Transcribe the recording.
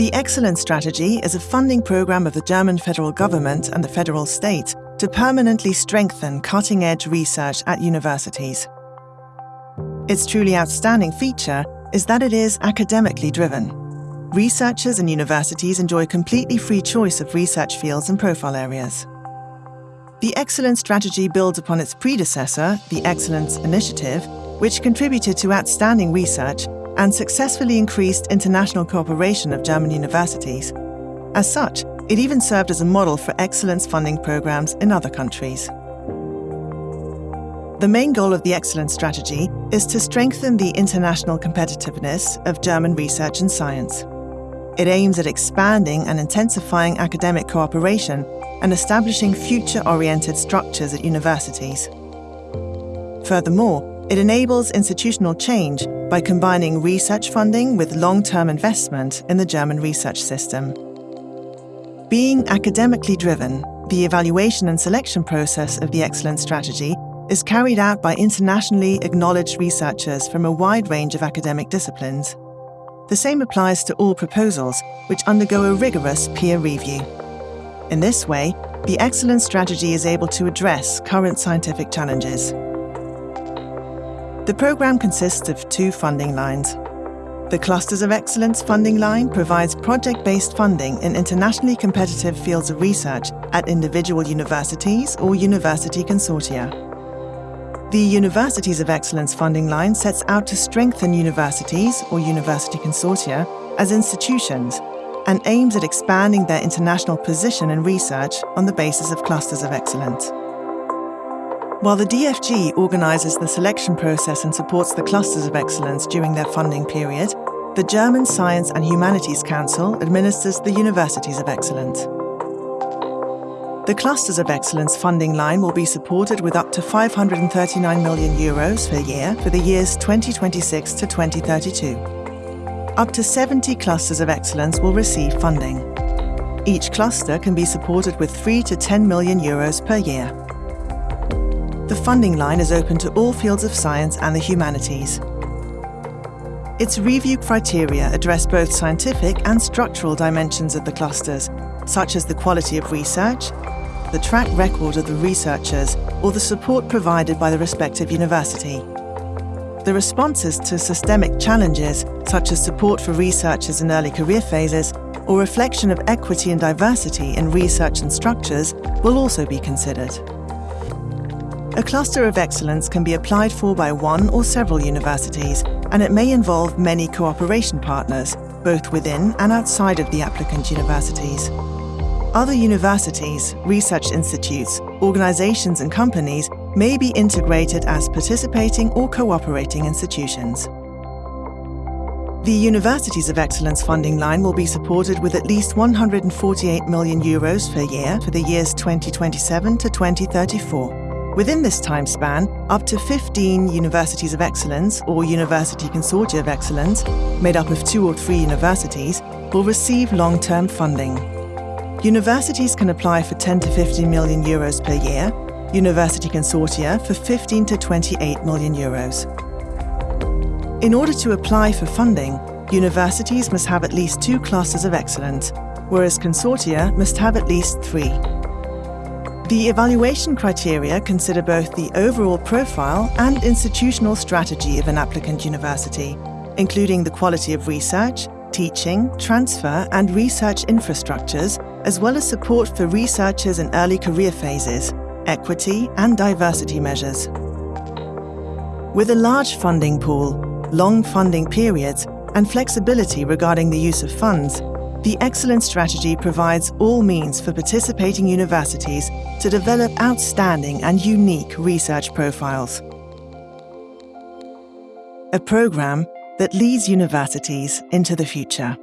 The Excellence Strategy is a funding program of the German federal government and the federal state to permanently strengthen cutting edge research at universities. Its truly outstanding feature is that it is academically driven. Researchers and universities enjoy completely free choice of research fields and profile areas. The Excellence Strategy builds upon its predecessor, the Excellence Initiative, which contributed to outstanding research and successfully increased international cooperation of German universities. As such, it even served as a model for excellence funding programs in other countries. The main goal of the Excellence Strategy is to strengthen the international competitiveness of German research and science. It aims at expanding and intensifying academic cooperation and establishing future oriented structures at universities. Furthermore, it enables institutional change by combining research funding with long term investment in the German research system. Being academically driven, the evaluation and selection process of the Excellence Strategy is carried out by internationally acknowledged researchers from a wide range of academic disciplines. The same applies to all proposals, which undergo a rigorous peer review. In this way, the Excellence Strategy is able to address current scientific challenges. The programme consists of two funding lines. The Clusters of Excellence funding line provides project based funding in internationally competitive fields of research at individual universities or university consortia. The Universities of Excellence funding line sets out to strengthen universities or university consortia as institutions and aims at expanding their international position in research on the basis of clusters of excellence. While the DFG organises the selection process and supports the clusters of excellence during their funding period, the German Science and Humanities Council administers the Universities of Excellence. The Clusters of Excellence funding line will be supported with up to 539 million euros per year for the years 2026 to 2032. Up to 70 clusters of excellence will receive funding. Each cluster can be supported with 3 to 10 million euros per year. The funding line is open to all fields of science and the humanities. Its review criteria address both scientific and structural dimensions of the clusters, such as the quality of research, the track record of the researchers, or the support provided by the respective university. The responses to systemic challenges, such as support for researchers in early career phases or reflection of equity and diversity in research and structures, will also be considered. A cluster of excellence can be applied for by one or several universities, and it may involve many cooperation partners, both within and outside of the applicant universities. Other universities, research institutes, organizations, and companies may be integrated as participating or cooperating institutions. The Universities of Excellence funding line will be supported with at least 148 million euros per year for the years 2027 to 2034. Within this time span, up to 15 Universities of Excellence or University Consortia of Excellence, made up of two or three universities, will receive long term funding. Universities can apply for 10 to 15 million euros per year, university consortia for 15 to 28 million euros. In order to apply for funding, universities must have at least two clusters of excellence, whereas consortia must have at least three. The evaluation criteria consider both the overall profile and institutional strategy of an applicant university, including the quality of research, teaching, transfer, and research infrastructures as well as support for researchers in early career phases, equity and diversity measures. With a large funding pool, long funding periods, and flexibility regarding the use of funds, the Excellence Strategy provides all means for participating universities to develop outstanding and unique research profiles. A programme that leads universities into the future.